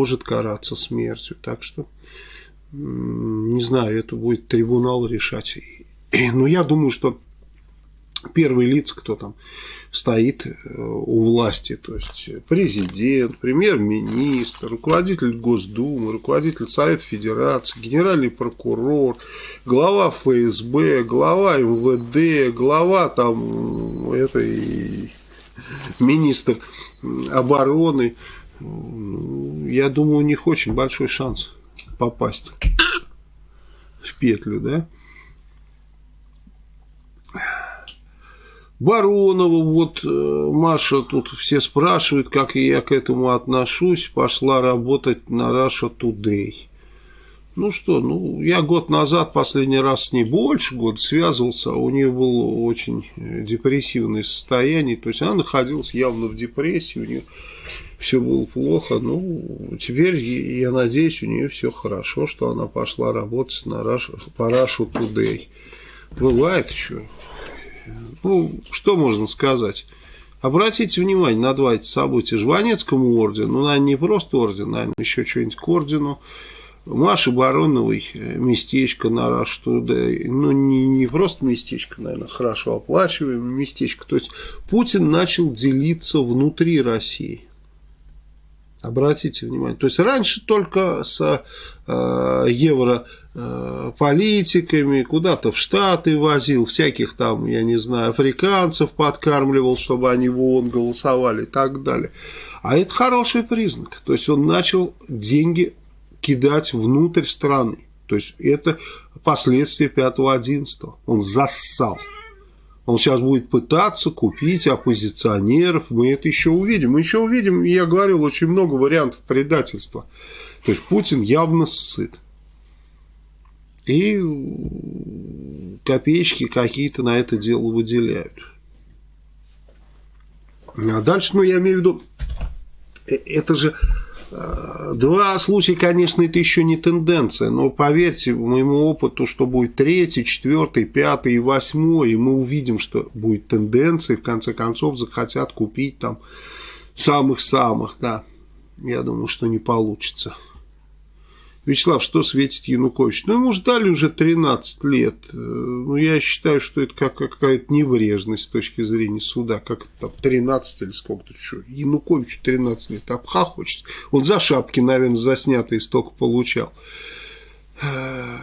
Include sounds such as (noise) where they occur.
может караться смертью. Так что, не знаю, это будет трибунал решать. Но я думаю, что первые лица, кто там стоит э, у власти, то есть президент, премьер-министр, руководитель Госдумы, руководитель Совета Федерации, генеральный прокурор, глава ФСБ, глава МВД, глава там этой (laughs) министр обороны, я думаю, у них очень большой шанс попасть в петлю, да? Баронова, вот э, Маша тут все спрашивают, как я к этому отношусь, пошла работать на Russia Today. Ну что, ну я год назад последний раз с ней больше года связывался, у нее было очень э, депрессивное состояние, то есть она находилась явно в депрессии, у нее все было плохо, ну теперь я надеюсь у нее все хорошо, что она пошла работать на Russia, по Russia Today. Бывает что, ну, что можно сказать? Обратите внимание на два эти события. Жванецкому ордену, ну, наверное, не просто орден, наверное, еще что-нибудь к ордену. Маши Бароновой э, местечко на Today, ну не, не просто местечко, наверное, хорошо оплачиваемое местечко. То есть Путин начал делиться внутри России. Обратите внимание. То есть раньше только с э, евро Э, политиками, куда-то в Штаты возил, всяких там, я не знаю, африканцев подкармливал, чтобы они в ООН голосовали и так далее. А это хороший признак. То есть он начал деньги кидать внутрь страны. То есть это последствия 5-11. Он зассал. Он сейчас будет пытаться купить оппозиционеров. Мы это еще увидим. Мы еще увидим, я говорил, очень много вариантов предательства. То есть Путин явно сыт и копеечки какие-то на это дело выделяют. А дальше, ну, я имею в виду, э, это же два случая, конечно, это еще не тенденция, но поверьте моему опыту, что будет третий, четвертый, пятый и восьмой, и мы увидим, что будет тенденция, и в конце концов захотят купить там самых-самых, да. Я думаю, что не получится. Вячеслав, что светит Янукович? Ну, ему ждали уже 13 лет. Э, ну, я считаю, что это как, какая-то неврежность с точки зрения суда. Как там 13 или сколько-то. Что? Януковичу 13 лет. Обха хочется. Он за шапки, наверное, заснятые столько получал. Э,